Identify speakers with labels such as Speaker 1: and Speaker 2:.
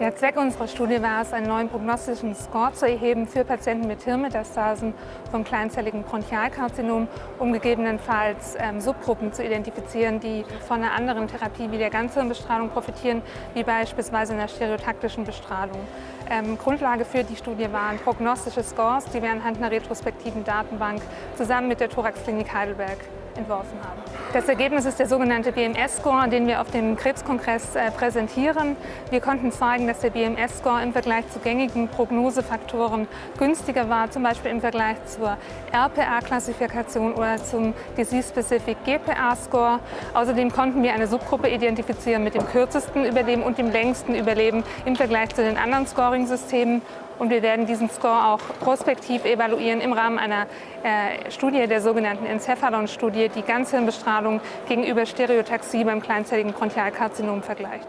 Speaker 1: Der Zweck unserer Studie war es, einen neuen prognostischen Score zu erheben für Patienten mit Hirnmetastasen vom kleinzelligen Bronchialkarzinom, um gegebenenfalls ähm, Subgruppen zu identifizieren, die von einer anderen Therapie wie der Ganzhirnbestrahlung profitieren, wie beispielsweise einer stereotaktischen Bestrahlung. Ähm, Grundlage für die Studie waren prognostische Scores, die wir anhand einer retrospektiven Datenbank zusammen mit der Thoraxklinik Heidelberg entworfen haben. Das Ergebnis ist der sogenannte BMS-Score, den wir auf dem Krebskongress äh, präsentieren. Wir konnten zeigen, dass der BMS-Score im Vergleich zu gängigen Prognosefaktoren günstiger war, zum Beispiel im Vergleich zur RPA-Klassifikation oder zum Disease-Specific GPA-Score. Außerdem konnten wir eine Subgruppe identifizieren mit dem kürzesten Überleben und dem längsten Überleben im Vergleich zu den anderen Scoring-Systemen und wir werden diesen Score auch prospektiv evaluieren im Rahmen einer äh, Studie, der sogenannten Encephalon-Studie, die Ganzhirnbestrahlung gegenüber Stereotaxie beim kleinzelligen Bronchialkarzinom vergleicht.